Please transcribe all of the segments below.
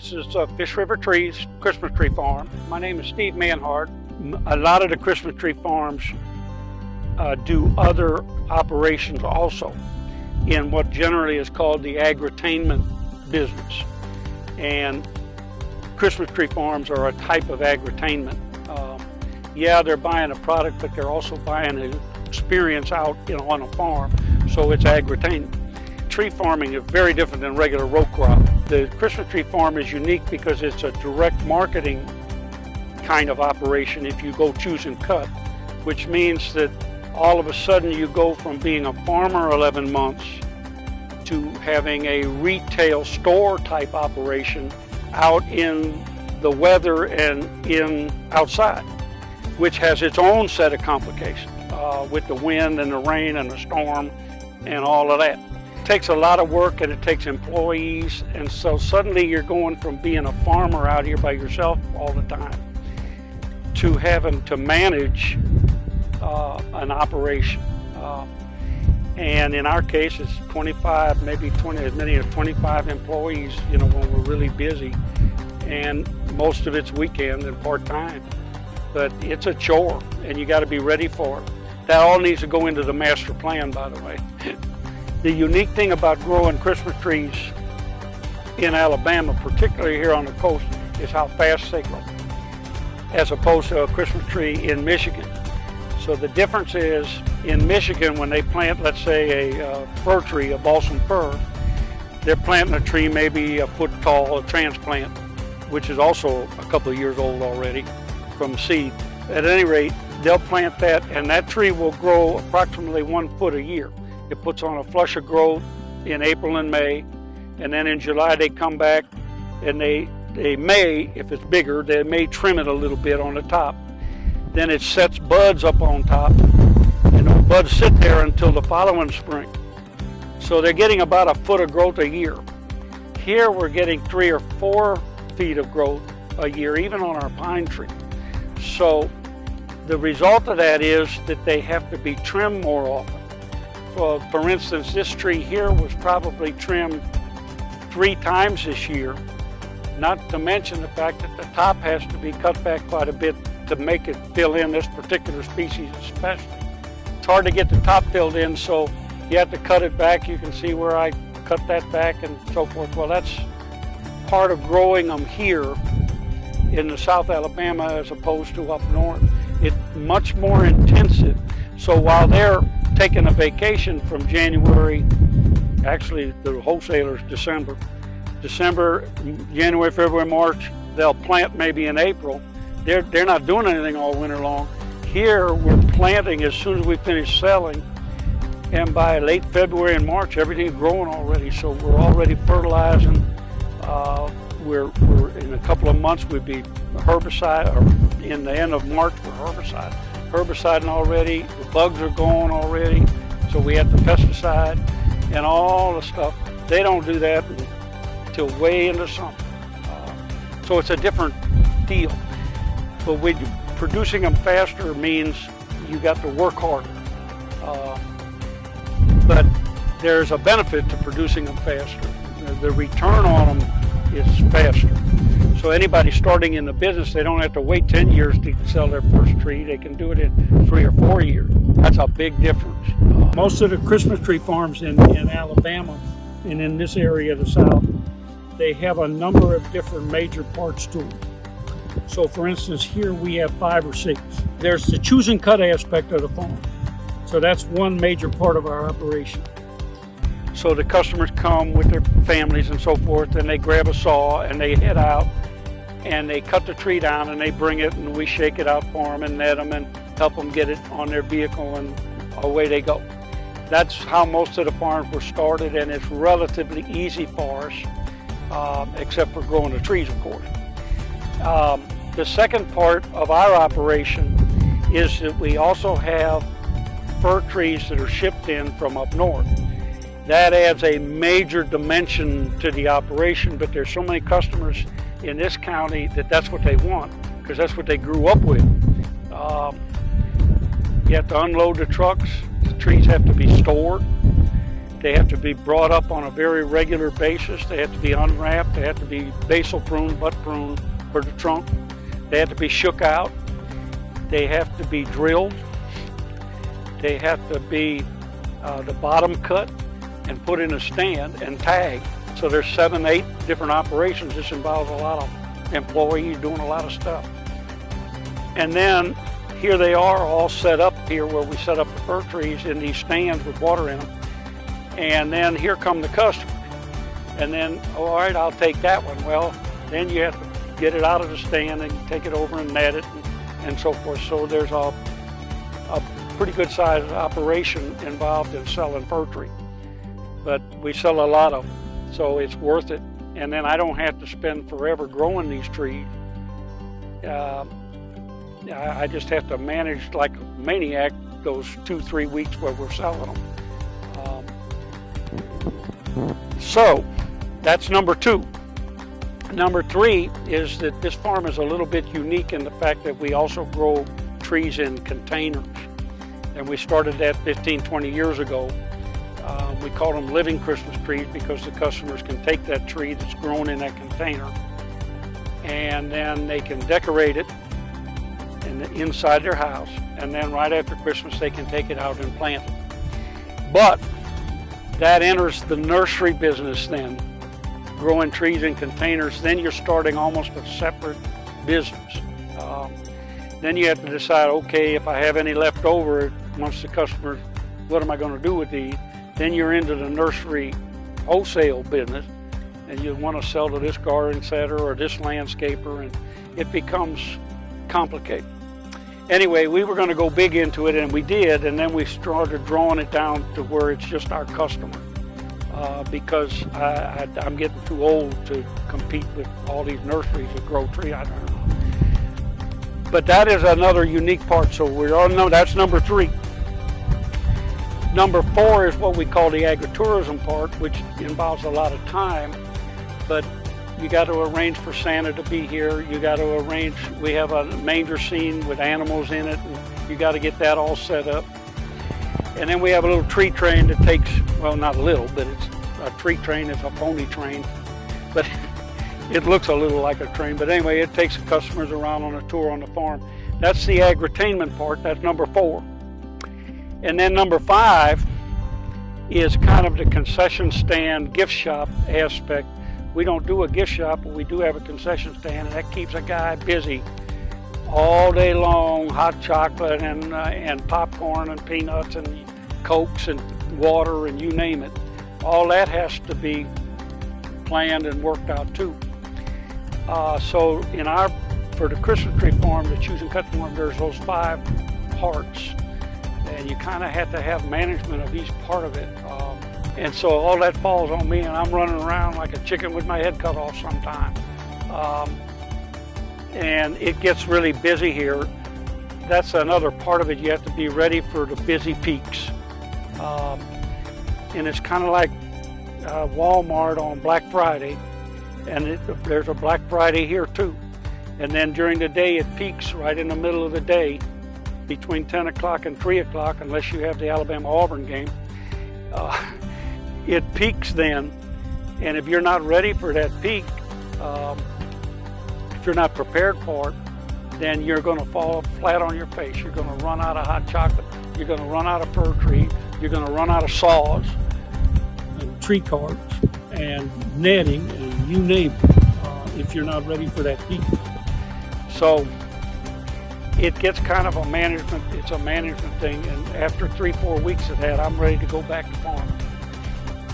This is uh, Fish River Trees Christmas Tree Farm. My name is Steve Manhart. A lot of the Christmas tree farms uh, do other operations also in what generally is called the agritainment business. And Christmas tree farms are a type of agritainment. Um, yeah, they're buying a product, but they're also buying an experience out you know, on a farm, so it's agritainment tree farming is very different than regular row crop. The Christmas tree farm is unique because it's a direct marketing kind of operation if you go choose and cut, which means that all of a sudden you go from being a farmer 11 months to having a retail store type operation out in the weather and in outside, which has its own set of complications uh, with the wind and the rain and the storm and all of that takes a lot of work and it takes employees and so suddenly you're going from being a farmer out here by yourself all the time to having to manage uh, an operation. Uh, and in our case, it's 25, maybe 20, as many as 25 employees, you know, when we're really busy. And most of it's weekend and part-time. But it's a chore and you got to be ready for it. That all needs to go into the master plan, by the way. The unique thing about growing Christmas trees in Alabama, particularly here on the coast, is how fast they grow, as opposed to a Christmas tree in Michigan. So the difference is, in Michigan, when they plant, let's say, a uh, fir tree, a balsam fir, they're planting a tree maybe a foot tall, a transplant, which is also a couple of years old already from seed. At any rate, they'll plant that and that tree will grow approximately one foot a year. It puts on a flush of growth in April and May, and then in July they come back and they, they may, if it's bigger, they may trim it a little bit on the top. Then it sets buds up on top, and those buds sit there until the following spring. So they're getting about a foot of growth a year. Here we're getting three or four feet of growth a year, even on our pine tree. So the result of that is that they have to be trimmed more often. Well, for instance, this tree here was probably trimmed three times this year, not to mention the fact that the top has to be cut back quite a bit to make it fill in this particular species especially. It's hard to get the top filled in, so you have to cut it back. You can see where I cut that back and so forth. Well, that's part of growing them here in the South Alabama as opposed to up north. It's much more intensive. So while they're taking a vacation from January, actually the wholesalers December. December, January, February, March, they'll plant maybe in April. They're, they're not doing anything all winter long. Here, we're planting as soon as we finish selling. And by late February and March, everything's growing already. So we're already fertilizing. Uh, we're, we're in a couple of months, we'd be herbicide, or in the end of March, we're herbicide herbiciding already, the bugs are gone already, so we have the pesticide and all the stuff. They don't do that until way into summer. Uh, so it's a different deal. But with producing them faster means you got to work harder. Uh, but there's a benefit to producing them faster. The return on them is faster. So anybody starting in the business, they don't have to wait 10 years to sell their first tree. They can do it in three or four years. That's a big difference. Most of the Christmas tree farms in, in Alabama and in this area of the South, they have a number of different major parts to them. So for instance, here we have five or six. There's the choose and cut aspect of the farm. So that's one major part of our operation. So the customers come with their families and so forth, and they grab a saw and they head out and they cut the tree down and they bring it and we shake it out for them and net them and help them get it on their vehicle and away they go. That's how most of the farms were started and it's relatively easy for us, um, except for growing the trees, of course. Um, the second part of our operation is that we also have fir trees that are shipped in from up north. That adds a major dimension to the operation, but there's so many customers in this county that that's what they want because that's what they grew up with. Um, you have to unload the trucks. The trees have to be stored. They have to be brought up on a very regular basis. They have to be unwrapped. They have to be basal pruned, butt pruned for the trunk. They have to be shook out. They have to be drilled. They have to be uh, the bottom cut and put in a stand and tag. So there's seven, eight different operations. This involves a lot of employees doing a lot of stuff. And then here they are all set up here where we set up the fir trees in these stands with water in them. And then here come the customers. And then, all right, I'll take that one. Well, then you have to get it out of the stand and take it over and net it and, and so forth. So there's a, a pretty good sized operation involved in selling fir tree. But we sell a lot of them, so it's worth it. And then I don't have to spend forever growing these trees. Uh, I just have to manage like a maniac those two, three weeks where we're selling them. Um, so that's number two. Number three is that this farm is a little bit unique in the fact that we also grow trees in containers. And we started that 15, 20 years ago. Uh, we call them living Christmas trees because the customers can take that tree that's grown in that container and then they can decorate it in the, inside their house, and then right after Christmas they can take it out and plant it. But that enters the nursery business then, growing trees in containers. Then you're starting almost a separate business. Um, then you have to decide, okay, if I have any left over, once the customer, what am I going to do with these? Then you're into the nursery wholesale business, and you want to sell to this garden setter or this landscaper, and it becomes complicated. Anyway, we were going to go big into it, and we did, and then we started drawing it down to where it's just our customer. Uh, because I, am getting too old to compete with all these nurseries that grow trees. I don't know. But that is another unique part. So we all know that's number three. Number four is what we call the agritourism part, which involves a lot of time, but you got to arrange for Santa to be here. You got to arrange, we have a manger scene with animals in it, and you got to get that all set up. And then we have a little tree train that takes, well, not a little, but it's a tree train, it's a pony train. But it looks a little like a train. But anyway, it takes the customers around on a tour on the farm. That's the agritainment part, that's number four. And then number five is kind of the concession stand gift shop aspect we don't do a gift shop, but we do have a concession stand, and that keeps a guy busy all day long, hot chocolate and, uh, and popcorn and peanuts and cokes and water and you name it. All that has to be planned and worked out too. Uh, so in our, for the Christmas tree farm, the choose and cut farm, there's those five parts. And you kind of have to have management of each part of it. Um, and so all that falls on me and I'm running around like a chicken with my head cut off sometimes. Um, and it gets really busy here. That's another part of it. You have to be ready for the busy peaks. Um, and it's kind of like uh, Walmart on Black Friday. And it, there's a Black Friday here too. And then during the day it peaks right in the middle of the day between 10 o'clock and 3 o'clock unless you have the Alabama-Auburn game. Uh, it peaks then. And if you're not ready for that peak, um, if you're not prepared for it, then you're going to fall flat on your face. You're going to run out of hot chocolate. You're going to run out of fir tree. You're going to run out of saws and tree carts and netting and you name it uh, if you're not ready for that peak. So it gets kind of a management, it's a management thing. And after three, four weeks of that, I'm ready to go back to farming.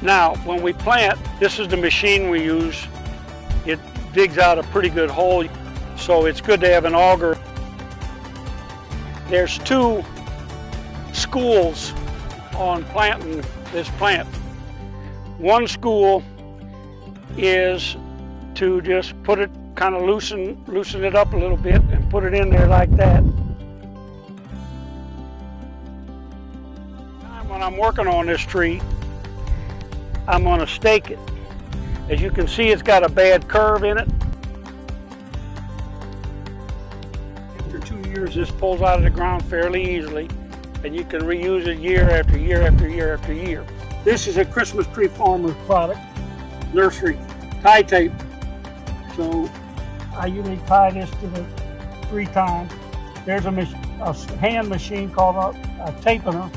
Now, when we plant, this is the machine we use. It digs out a pretty good hole, so it's good to have an auger. There's two schools on planting this plant. One school is to just put it, kind of loosen, loosen it up a little bit put it in there like that. When I'm working on this tree, I'm going to stake it. As you can see, it's got a bad curve in it. After two years, this pulls out of the ground fairly easily, and you can reuse it year after year after year after year. This is a Christmas tree farmer's product, nursery, tie tape. So I usually tie this to the three times. There's a, a hand machine called a, a tapener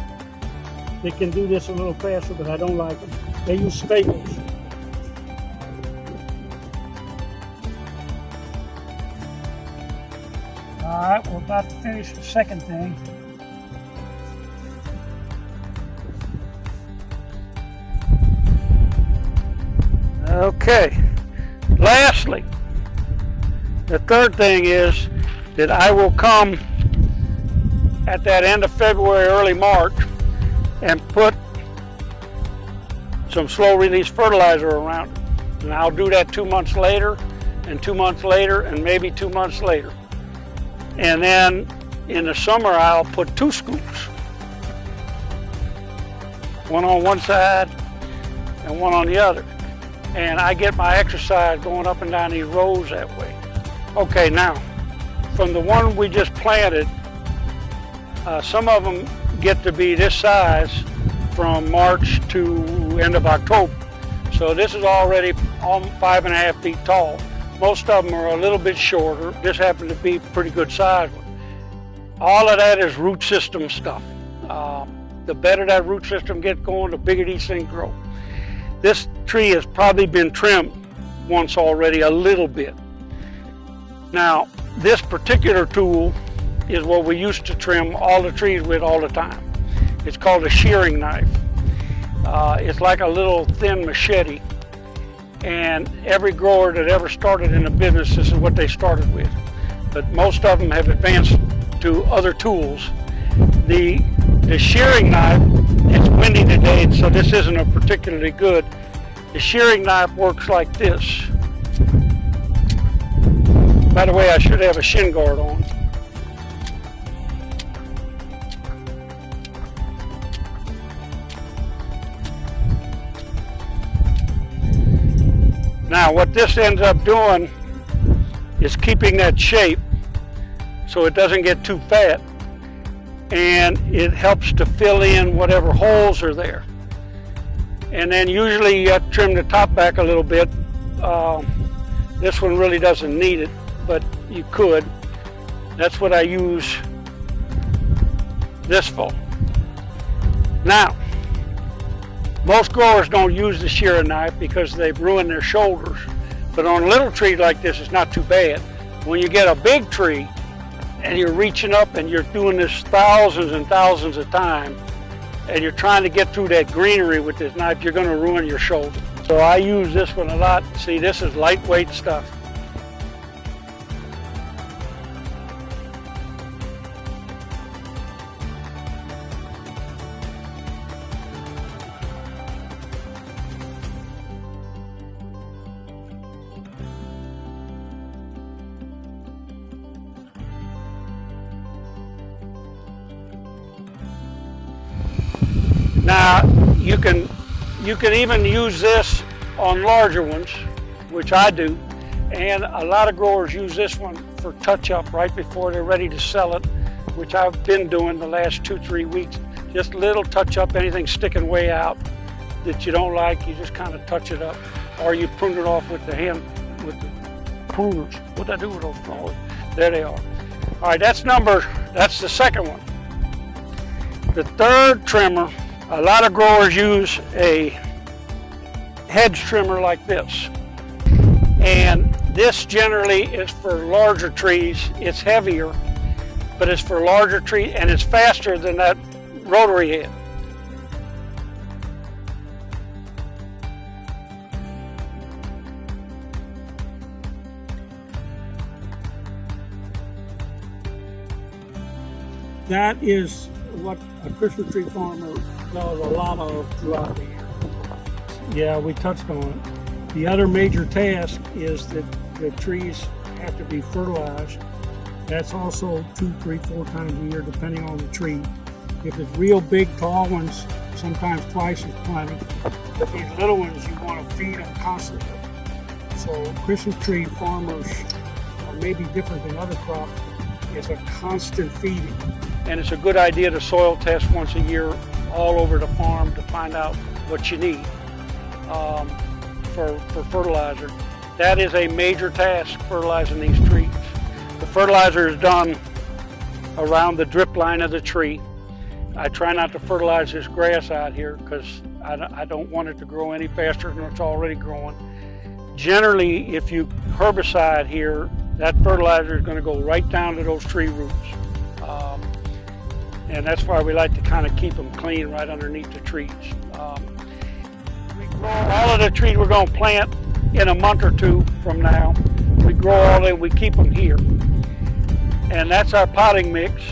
that can do this a little faster, but I don't like it. They use staples. All right, we're about to finish the second thing. Okay. Lastly, the third thing is that I will come at that end of February, early March, and put some slow release fertilizer around it. And I'll do that two months later, and two months later, and maybe two months later. And then in the summer, I'll put two scoops. One on one side and one on the other. And I get my exercise going up and down these rows that way. Okay, now, from the one we just planted, uh, some of them get to be this size from March to end of October. So this is already five and a half feet tall. Most of them are a little bit shorter. This happened to be pretty good size one. All of that is root system stuff. Um, the better that root system gets going, the bigger these things grow. This tree has probably been trimmed once already a little bit. Now, this particular tool is what we used to trim all the trees with all the time. It's called a shearing knife. Uh, it's like a little thin machete. And every grower that ever started in a business, this is what they started with. But most of them have advanced to other tools. The, the shearing knife, it's windy today, so this isn't a particularly good. The shearing knife works like this. By the way, I should have a shin guard on. Now what this ends up doing is keeping that shape so it doesn't get too fat and it helps to fill in whatever holes are there. And then usually you have to trim the top back a little bit. Um, this one really doesn't need it, but you could. That's what I use this for. Now, most growers don't use the shearing knife because they've ruined their shoulders. But on a little tree like this, it's not too bad. When you get a big tree and you're reaching up and you're doing this thousands and thousands of times, and you're trying to get through that greenery with this knife, you're gonna ruin your shoulder. So I use this one a lot. See, this is lightweight stuff. Now, you can, you can even use this on larger ones, which I do. And a lot of growers use this one for touch up right before they're ready to sell it, which I've been doing the last two, three weeks. Just little touch up, anything sticking way out that you don't like, you just kind of touch it up. Or you prune it off with the hand, with the pruners. What'd I do with those? Oh, there they are. All right, that's number, that's the second one. The third trimmer, a lot of growers use a hedge trimmer like this. And this generally is for larger trees. It's heavier, but it's for larger trees and it's faster than that rotary head. That is what a Christmas tree farmer does a lot of throughout the year. Yeah, we touched on it. The other major task is that the trees have to be fertilized. That's also two, three, four times a year, depending on the tree. If it's real big, tall ones, sometimes twice is plenty. But these little ones, you want to feed them constantly. So Christmas tree farmers are maybe different than other crops. It's a constant feeding. And it's a good idea to soil test once a year all over the farm to find out what you need um, for, for fertilizer. That is a major task, fertilizing these trees. The fertilizer is done around the drip line of the tree. I try not to fertilize this grass out here because I don't want it to grow any faster than it's already growing. Generally, if you herbicide here, that fertilizer is going to go right down to those tree roots. And that's why we like to kind of keep them clean right underneath the trees. Um, we grow all of the trees we're going to plant in a month or two from now. We grow all of them, we keep them here. And that's our potting mix.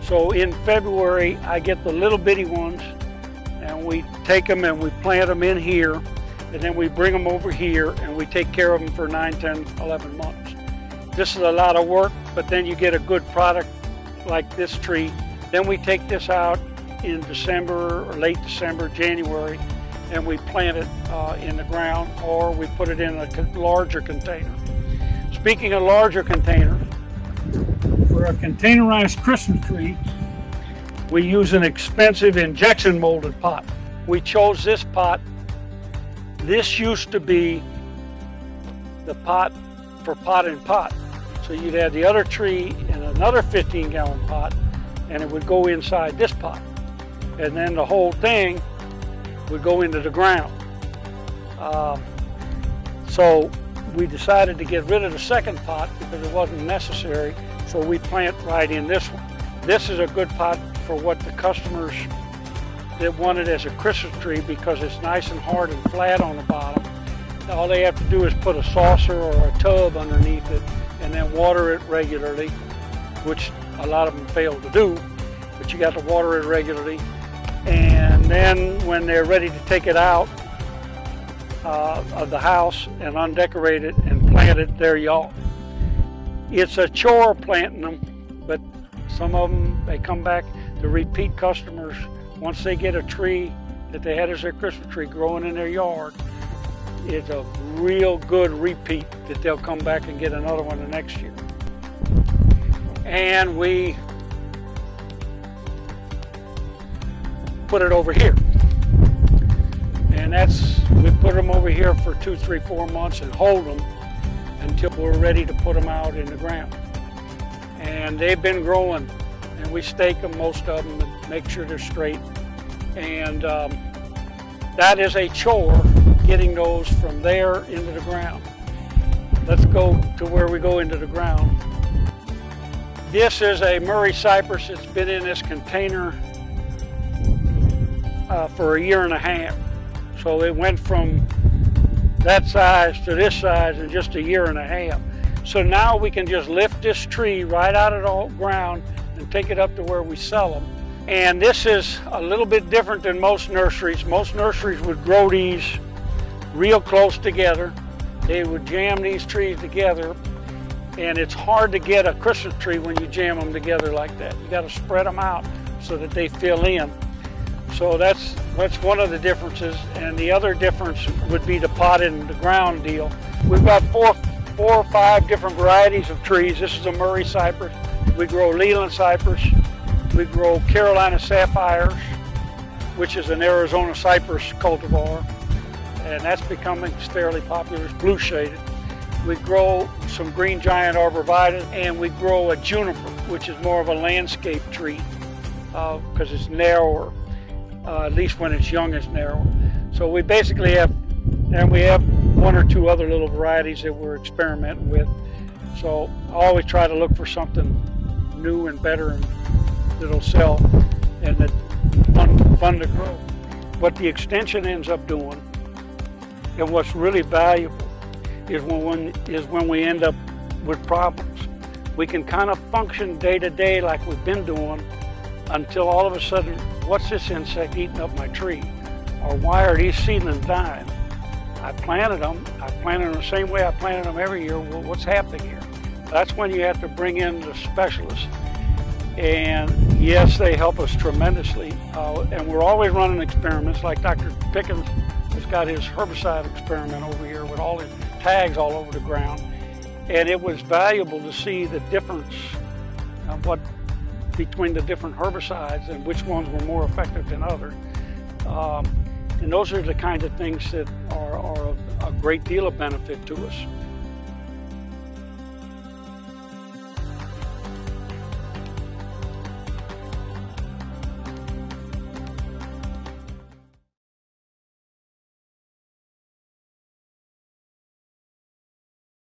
So in February, I get the little bitty ones and we take them and we plant them in here and then we bring them over here and we take care of them for 9, 10, 11 months. This is a lot of work, but then you get a good product like this tree. Then we take this out in December or late December, January, and we plant it uh, in the ground or we put it in a larger container. Speaking of larger containers, for a containerized Christmas tree, we use an expensive injection molded pot. We chose this pot this used to be the pot for pot and pot. So you'd have the other tree in another 15 gallon pot and it would go inside this pot. And then the whole thing would go into the ground. Uh, so we decided to get rid of the second pot because it wasn't necessary. So we plant right in this one. This is a good pot for what the customers that want it as a Christmas tree because it's nice and hard and flat on the bottom. All they have to do is put a saucer or a tub underneath it and then water it regularly, which a lot of them fail to do, but you got to water it regularly. And then when they're ready to take it out uh, of the house and undecorate it and plant it, there you are. It's a chore planting them, but some of them, they come back to repeat customers once they get a tree that they had as their Christmas tree growing in their yard, it's a real good repeat that they'll come back and get another one the next year. And we put it over here. And that's, we put them over here for two, three, four months and hold them until we're ready to put them out in the ground. And they've been growing and we stake them, most of them, and make sure they're straight. And um, that is a chore, getting those from there into the ground. Let's go to where we go into the ground. This is a Murray cypress. It's been in this container uh, for a year and a half. So it went from that size to this size in just a year and a half. So now we can just lift this tree right out of the ground and take it up to where we sell them. And this is a little bit different than most nurseries. Most nurseries would grow these real close together. They would jam these trees together and it's hard to get a Christmas tree when you jam them together like that. You got to spread them out so that they fill in. So that's that's one of the differences. And the other difference would be the pot in the ground deal. We've got four, four or five different varieties of trees. This is a Murray cypress. We grow Leyland cypress. We grow Carolina sapphires, which is an Arizona cypress cultivar, and that's becoming fairly popular. It's blue shaded. We grow some green giant arborvitae, and we grow a juniper, which is more of a landscape tree because uh, it's narrower. Uh, at least when it's young, it's narrower. So we basically have, and we have one or two other little varieties that we're experimenting with. So I always try to look for something new and better and that'll sell and that fun, fun to grow. What the extension ends up doing and what's really valuable is when, when is when we end up with problems. We can kind of function day to day like we've been doing until all of a sudden, what's this insect eating up my tree? Or why are these seedlings dying? I planted them. I planted them the same way I planted them every year. Well, what's happening here? That's when you have to bring in the specialists. And yes, they help us tremendously. Uh, and we're always running experiments like Dr. Pickens has got his herbicide experiment over here with all his tags all over the ground. And it was valuable to see the difference of what between the different herbicides and which ones were more effective than others. Um, And those are the kinds of things that are, are a great deal of benefit to us.